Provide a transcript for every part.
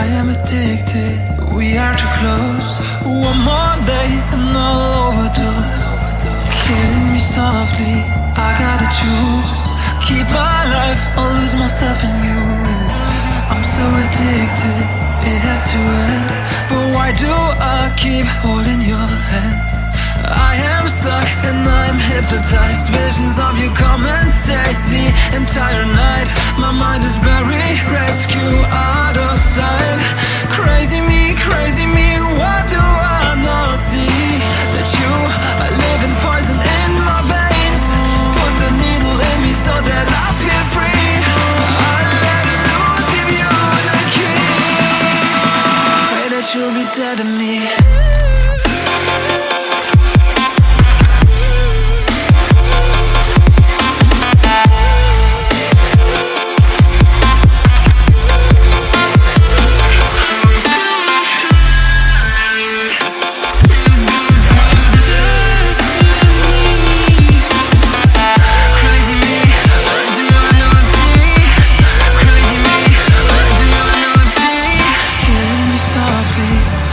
I am addicted, we are too close. One more day and I'll overdose. Killing me softly, I gotta choose. Keep my life or lose myself in you. I'm so addicted, it has to end. But why do I keep holding your hand? I am stuck and I'm hypnotized. Visions of you come and stay the entire night. My mind is buried, rescue. Out you'll be dead to me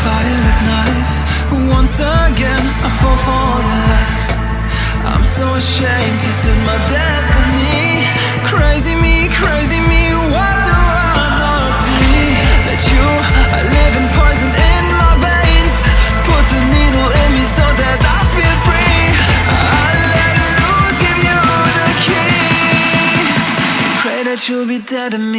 violet knife. Once again, I fall for your lies. I'm so ashamed, this is my destiny. Crazy me, crazy me, why do I not see that you are living poison in my veins? Put the needle in me so that I feel free. I let loose, give you the key. Pray that you'll be dead to me.